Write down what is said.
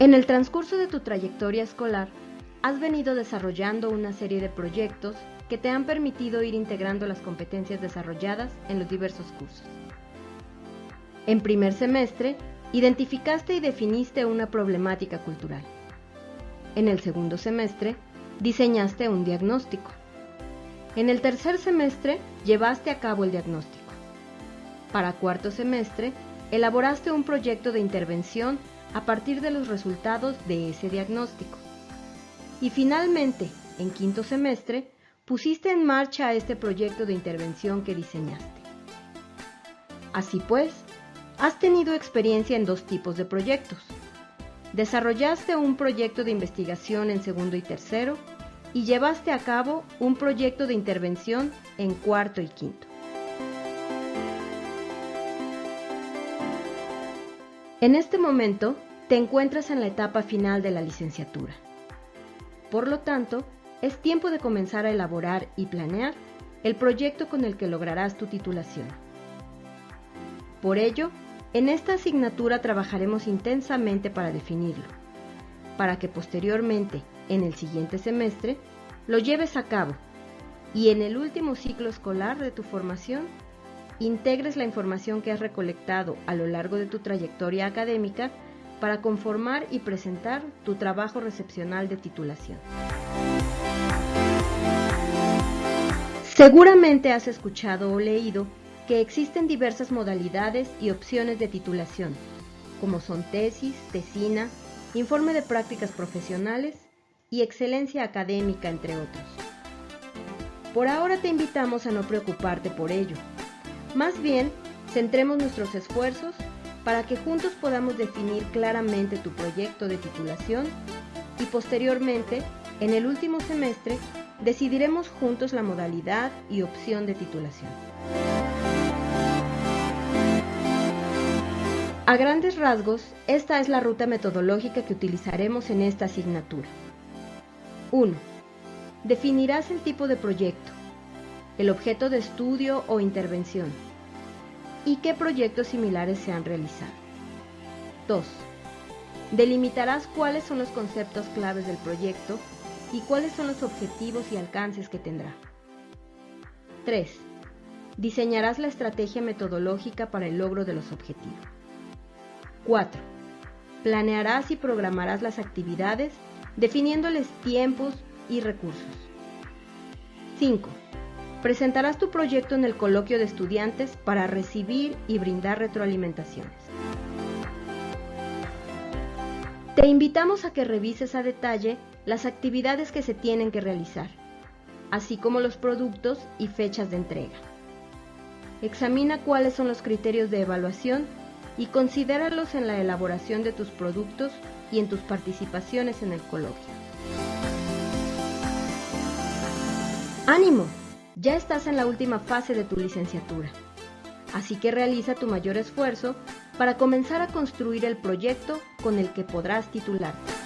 En el transcurso de tu trayectoria escolar, has venido desarrollando una serie de proyectos que te han permitido ir integrando las competencias desarrolladas en los diversos cursos. En primer semestre, identificaste y definiste una problemática cultural. En el segundo semestre, diseñaste un diagnóstico. En el tercer semestre, llevaste a cabo el diagnóstico. Para cuarto semestre, elaboraste un proyecto de intervención a partir de los resultados de ese diagnóstico. Y finalmente, en quinto semestre, pusiste en marcha este proyecto de intervención que diseñaste. Así pues, has tenido experiencia en dos tipos de proyectos. Desarrollaste un proyecto de investigación en segundo y tercero y llevaste a cabo un proyecto de intervención en cuarto y quinto. En este momento te encuentras en la etapa final de la licenciatura. Por lo tanto, es tiempo de comenzar a elaborar y planear el proyecto con el que lograrás tu titulación. Por ello, en esta asignatura trabajaremos intensamente para definirlo, para que posteriormente, en el siguiente semestre, lo lleves a cabo y en el último ciclo escolar de tu formación integres la información que has recolectado a lo largo de tu trayectoria académica para conformar y presentar tu trabajo recepcional de titulación. Seguramente has escuchado o leído que existen diversas modalidades y opciones de titulación, como son tesis, tesina, informe de prácticas profesionales y excelencia académica, entre otros. Por ahora te invitamos a no preocuparte por ello, más bien, centremos nuestros esfuerzos para que juntos podamos definir claramente tu proyecto de titulación y posteriormente, en el último semestre, decidiremos juntos la modalidad y opción de titulación. A grandes rasgos, esta es la ruta metodológica que utilizaremos en esta asignatura. 1. Definirás el tipo de proyecto, el objeto de estudio o intervención y qué proyectos similares se han realizado. 2. Delimitarás cuáles son los conceptos claves del proyecto y cuáles son los objetivos y alcances que tendrá. 3. Diseñarás la estrategia metodológica para el logro de los objetivos. 4. Planearás y programarás las actividades definiéndoles tiempos y recursos. 5. Presentarás tu proyecto en el coloquio de estudiantes para recibir y brindar retroalimentaciones. Te invitamos a que revises a detalle las actividades que se tienen que realizar, así como los productos y fechas de entrega. Examina cuáles son los criterios de evaluación y considéralos en la elaboración de tus productos y en tus participaciones en el coloquio. ¡Ánimo! Ya estás en la última fase de tu licenciatura, así que realiza tu mayor esfuerzo para comenzar a construir el proyecto con el que podrás titularte.